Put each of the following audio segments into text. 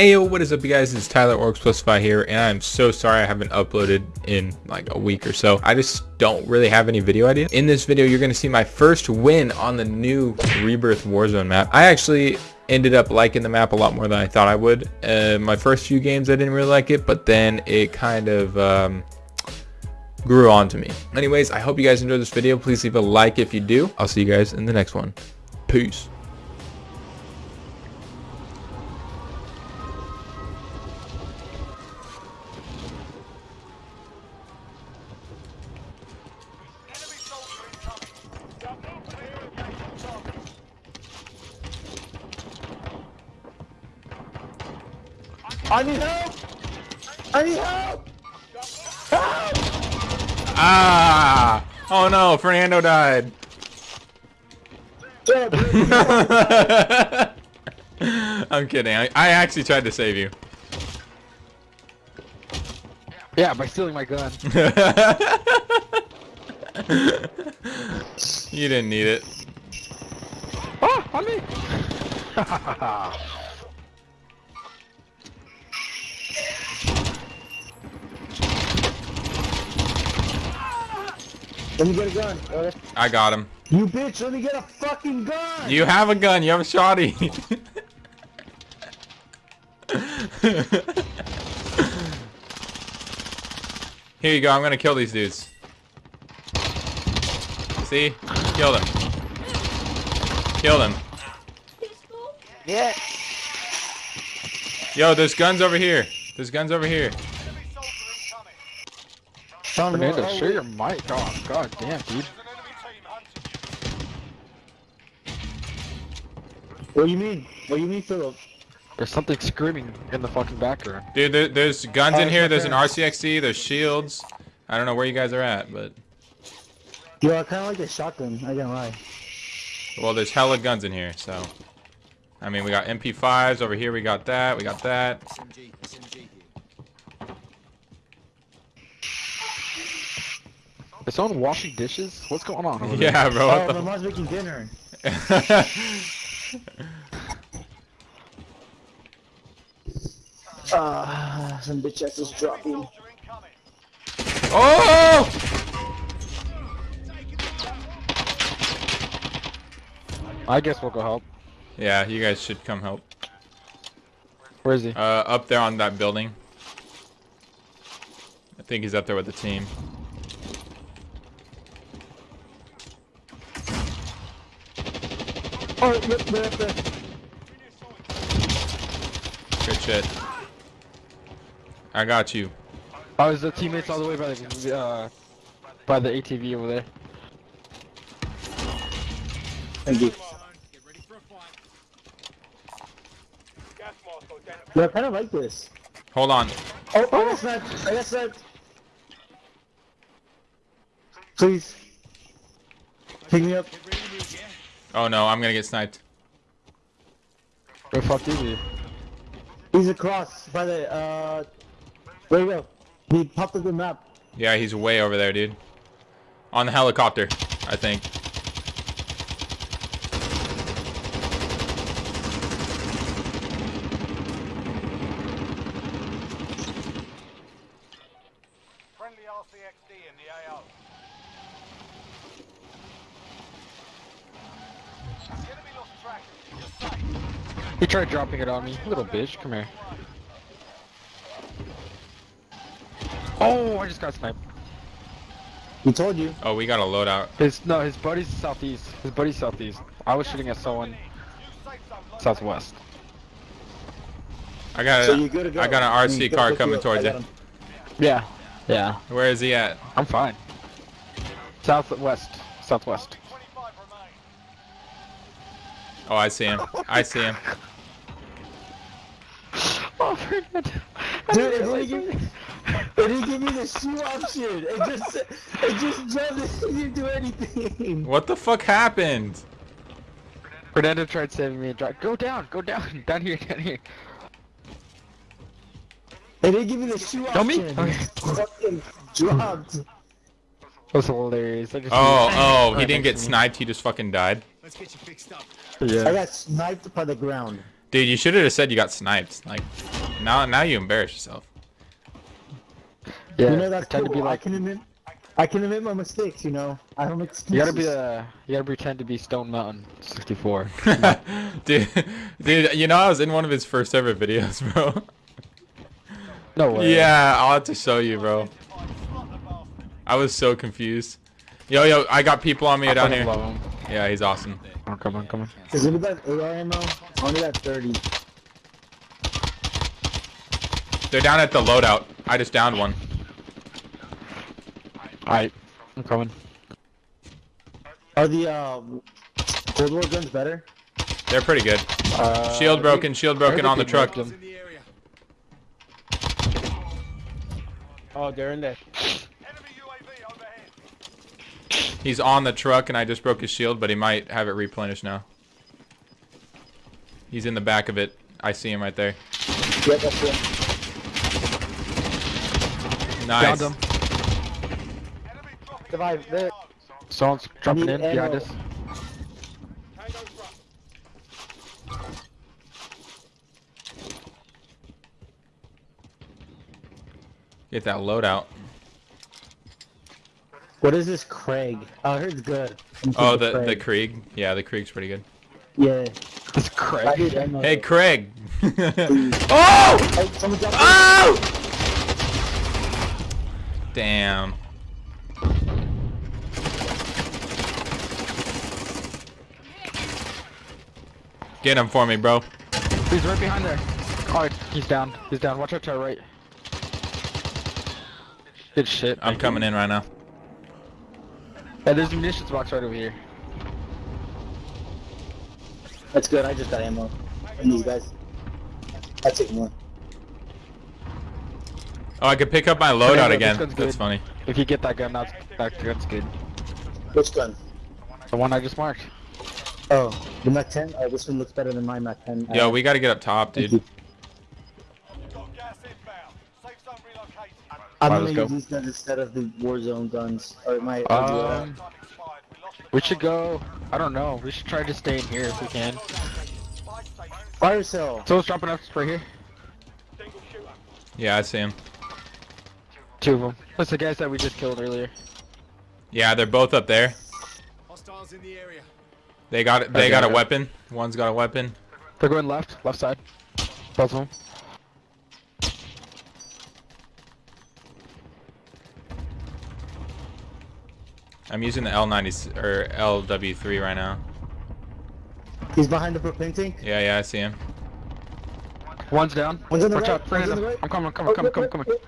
Ayo, what is up you guys? It's Tyler Orcs Plusify here and I'm so sorry I haven't uploaded in like a week or so. I just don't really have any video ideas. In this video, you're going to see my first win on the new Rebirth Warzone map. I actually ended up liking the map a lot more than I thought I would. Uh, my first few games I didn't really like it, but then it kind of um, grew on to me. Anyways, I hope you guys enjoyed this video. Please leave a like if you do. I'll see you guys in the next one. Peace. I need help! I need help! Help! Ah! Oh no, Fernando died. I'm kidding. I, I actually tried to save you. Yeah, by stealing my gun. you didn't need it. oh, on me! Let me get a gun. I got him. You bitch, let me get a fucking gun! You have a gun. You have a shotty. Here you go. I'm gonna kill these dudes. See? Kill them. Kill them. Yeah. Yo, there's guns over here. There's guns over here. Found one. Fernando, Oh, share your mic. Oh, god damn, dude. What do you mean? What do you mean, Philip? There's something screaming in the fucking background. Dude, there, there's guns Oh, in here. right There's an there. RCXD. There's shields. I don't know where you guys are at, but Yo, I kinda like the shotgun, I can't lie. well, there's hella guns in here. So, I mean, we got MP5s over here. We got that. We got that. Is someone washing dishes? What's going on over there? Yeah, bro. Oh, What my mom's making dinner. Ah, some bitch ass is dropping. oh! I guess we'll go help. Yeah, you guys should come help. Where is he? Uh, up there on that building. I think he's up there with the team. Oh, yep, they're up there. Good shit. I got you. Oh, is the teammates all the way by the uh, by the ATV over there? Thank you. Yeah, I kinda like this. Hold on. Oh, I got sniped. I got sniped. Please. Pick me up. Oh no, I'm gonna get sniped. Where the fuck is he? He's across by the, uh... There you go. He popped up the map. Yeah, he's way over there, dude. On the helicopter, I think. Friendly RCXD in the AO. The enemy lost track. You're safe. He tried dropping it on me. Little bitch, come here. Oh, I just got sniped. He told you. Oh, we got a loadout. His no, his buddy's southeast. His buddy's southeast. I was shooting at someone southwest. I got So a, you good to go. I got an RC gotta car coming towards you. him. Yeah, yeah. Where is he at? I'm fine. Southwest, southwest. Oh, I see him. I see him. Oh, Fernando. Dude, it didn't, give me, it didn't give me the shoe option. It just, it just jumped. It didn't do anything. What the fuck happened? Fernando tried saving me and dropped. Go down, go down, down here, down here. It didn't give me the shoe Tell me? option. Okay. It fucking dropped. That was hilarious. I just Oh, oh, he didn't get sniped. He just fucking died. I Yeah. I got sniped by the ground. Dude, you should have said you got sniped. Like, now now you embarrass yourself. Yeah, you know that's pretend cool. to be I like. can admit, I can admit my mistakes. You know, I don't make excuses. You gotta be uh, you gotta pretend to be Stone Mountain 64. dude, dude, you know I was in one of his first ever videos, bro. No way. Yeah, I'll have to show you, bro. I was so confused. Yo, yo, I got people on me I down fucking here. Love him. Yeah, he's awesome. Oh, come on, come on. Does anybody have AR ammo? Only got 30. They're down at the loadout. I just downed one. Alright, I'm coming. Are the uh, Cold War guns better? They're pretty good. Uh, Shield broken, shield broken on the truck. Oh, they're in there. Enemy UAV overhead. He's on the truck and I just broke his shield, but he might have it replenished now. He's in the back of it. I see him right there. Yep, that's it. Nice. Downed him. Enemy dropping Survive. There. Someone's jumping need in behind ammo. us. Get that loadout. What is this Craig? Oh, I heard it's good. I'm Oh, thinking the the Craig. Krieg. Yeah, the Krieg's pretty good. Yeah. It's I Craig. need ammo. Oh! Hey, Craig. oh! Oh, Oh! Damn. Get him for me, bro. He's right behind there. Alright, he's down. He's down. Watch out to our right. Good shit. I'm coming in right now. Yeah, there's a munitions box right over here. That's good. I just got ammo. And these guys. I take more. Oh, I could pick up my loadout yeah, this again. That's good. funny. If you get that gun, that's, that gun's good. Which gun? The one I just marked. Oh, the Mac 10. Oh, this one looks better than my Mac 10. Yo, Uh, we gotta get up top, dude. I'm Alright, gonna let's use these guns instead of the Warzone guns. Or my. Um, We lost the We should go. I don't know. We should try to stay in here if we can. spy station. Fire sale. Someone's dropping us right here. Single shooter. Yeah, I see him. Two of them. That's the guys that we just killed earlier. Yeah, they're both up there. Hostiles in the area. They got it. they Okay, got a okay. weapon. One's got a weapon. They're going left. Left side. Both of them. I'm using the L90 or LW3 right now. He's behind the propane tank. Yeah, yeah, I see him. One's down. One's on the Watch right, out. one's on the right. I'm coming. I'm coming. I'm coming. I'm coming.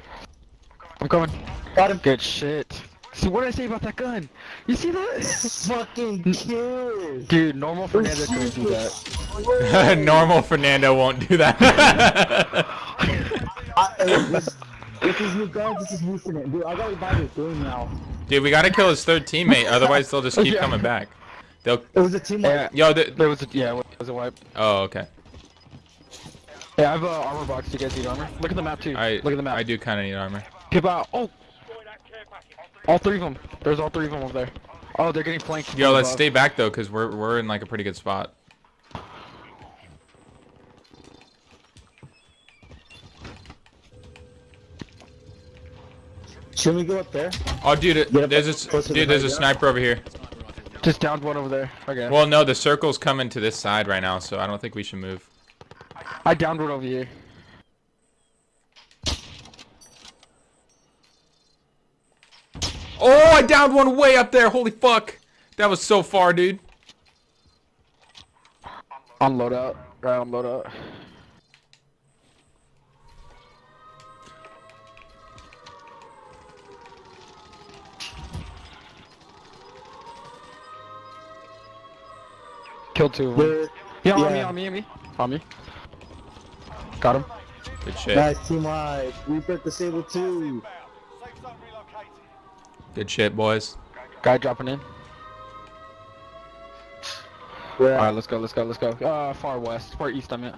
I'm coming. Got him. Good shit. See what did I say about that gun? You see that? Fucking kid. Dude, normal Fernando couldn't do that. that. Normal Fernando won't do that. I, hey, this, with these new guns, this is using it. Dude, I gotta buy this game now. Dude, we gotta kill his third teammate, otherwise they'll just keep Yeah. coming back. They'll. It was a team Yeah. Yo, the, There was a yeah. It was a wipe. oh, okay. Yeah, I have a armor box. Do you guys need armor? Look at the map too. I Look at the map. I do kind of need armor. People out. Oh, all three of them. There's all three of them over there. Oh, they're getting flanked. Yo, let's above. stay back though, cause we're we're in like a pretty good spot. Should we go up there? Oh, dude, it- there's a dude, there's a hideout. sniper over here. Just downed one over there. Okay. Well, no, the circle's coming to this side right now, so I don't think we should move. I downed one over here. Oh, I downed one way up there. Holy fuck, that was so far, dude. On loadout. Right on loadout. Killed two of them. We're, Yeah, on me, yeah. on me, on me. On me. Got him. Good shit. nice team wide. We put the Sable 2. Inbound. Safe zone relocated. Good shit, boys. Guy dropping in. We're Alright, let's go, let's go, let's go. Uh, far west. Far east, I meant.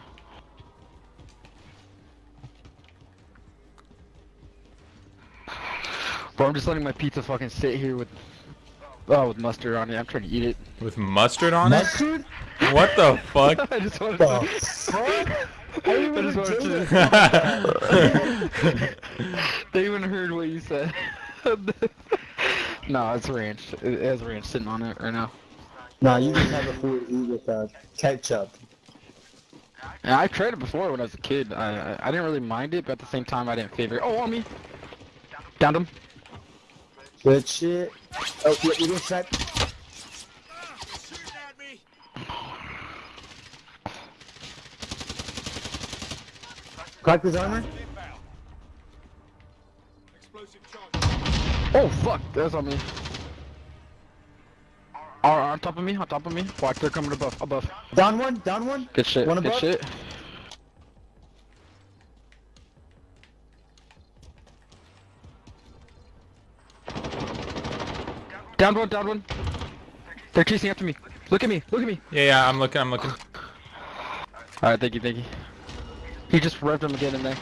Bro, I'm just letting my pizza fucking sit here with Oh, with mustard on it. I'm trying to eat it. With mustard on it? Mustard? What the fuck? I just wanted The to. fuck? I didn't I even just wanted to- they even heard what you said. no, it's ranch. It has ranch sitting on it right now. Nah, you just have a food eat with uh, ketchup. And I've tried it before when I was a kid. I, I I didn't really mind it, but at the same time I didn't favor it. Oh, on me. Downed him. Good shit. Oh, you, you didn't try. Shooting at me. Crack his armor? Inbound. Explosive charge. Oh fuck, that's on me. Are on top of me, on top of me. Watch, they're coming above, above. Down one, down one. Good shit, One good above? shit. Down one, down one. They're chasing after me. Look at me, look at me. Yeah, yeah, I'm looking, I'm looking. Alright, thank you, thank you. He just revved him again in there.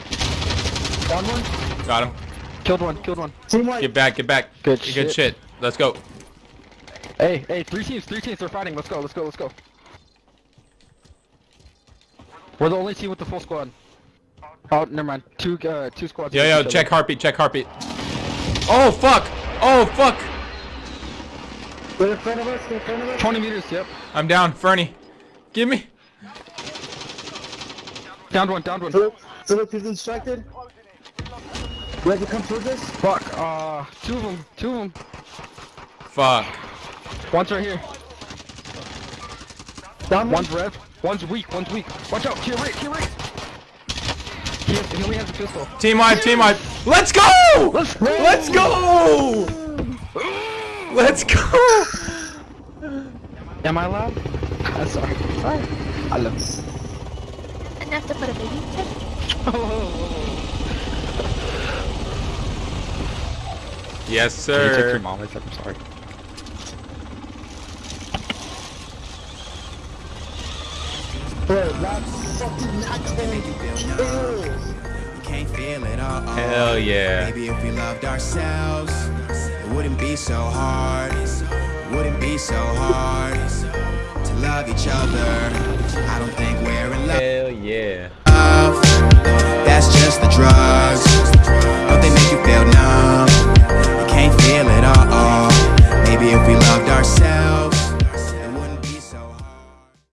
Down one. Got him. Killed one, killed one. Team white. Get back, get back. Good Good shit. shit. Let's go. Hey, hey, three teams, three teams, they're fighting. Let's go, let's go, let's go. We're the only team with the full squad. Oh, never mind. Two, uh, two squads. Yo, against yo, check other. heartbeat, check heartbeat. Oh, fuck. Oh, fuck. Get in front of us, in front of us. 20 meters, yep. I'm down. Fernie. Give me. Downed one, downed one. Philip, Philip, he's instructed. You have to come towards us. Fuck, uh, two of them, two of them. Fuck. One's right here. Down one. One's rev, one's weak, one's weak. Watch out, to your right, to your right. He, has, he only has a pistol. Team wipe, team wipe. Let's go! Let's go! Let's go! Let's go! Am I loud? I'm sorry. Sorry. I love you. Enough to put a baby. Yes, Can you text your mom? I said I'm sorry. Bro, that's fucking not Ew. It all. Hell yeah. Maybe if we loved ourselves, it wouldn't be so hard. Wouldn't be so hard To love each other. I don't think we're in love. Hell yeah. That's just the drugs. Don't they make you feel numb. You can't feel it all. Maybe if we loved ourselves